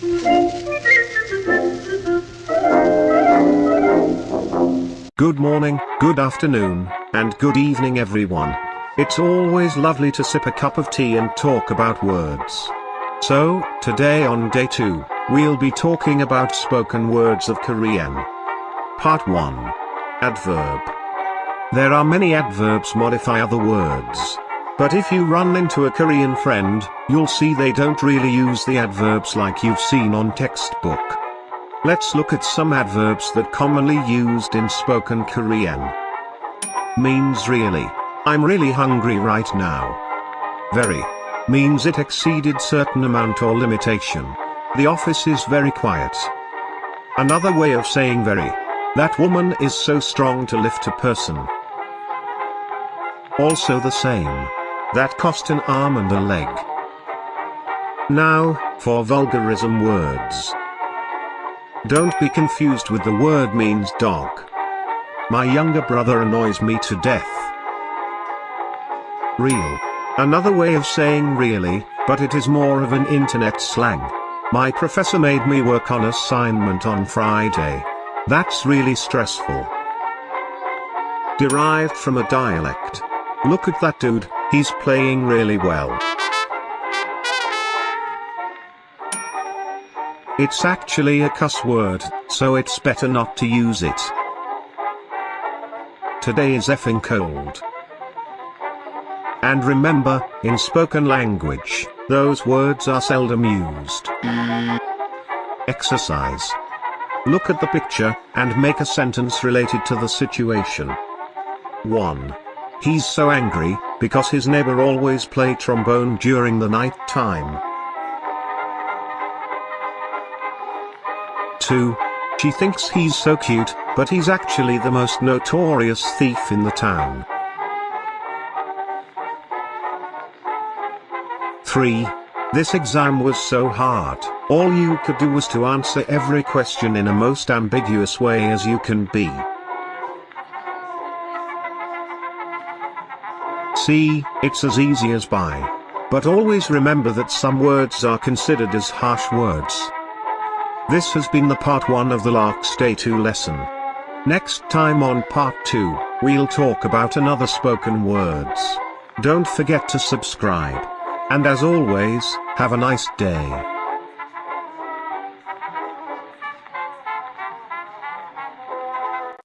Good morning, good afternoon, and good evening everyone. It's always lovely to sip a cup of tea and talk about words. So, today on day 2, we'll be talking about spoken words of Korean. Part 1. Adverb. There are many adverbs modify other words. But if you run into a Korean friend, you'll see they don't really use the adverbs like you've seen on textbook. Let's look at some adverbs that commonly used in spoken Korean. Means really. I'm really hungry right now. Very. Means it exceeded certain amount or limitation. The office is very quiet. Another way of saying very. That woman is so strong to lift a person. Also the same. That cost an arm and a leg. Now, for vulgarism words. Don't be confused with the word means dog. My younger brother annoys me to death. Real. Another way of saying really, but it is more of an internet slang. My professor made me work on assignment on Friday. That's really stressful. Derived from a dialect. Look at that dude, he's playing really well. It's actually a cuss word, so it's better not to use it. Today is effing cold. And remember, in spoken language, those words are seldom used. Exercise. Look at the picture, and make a sentence related to the situation. 1. He's so angry, because his neighbor always play trombone during the night time. 2. She thinks he's so cute, but he's actually the most notorious thief in the town. 3. This exam was so hard, all you could do was to answer every question in a most ambiguous way as you can be. See, it's as easy as by. But always remember that some words are considered as harsh words. This has been the part 1 of the Lark's Day 2 lesson. Next time on part 2, we'll talk about another spoken words. Don't forget to subscribe. And as always, have a nice day.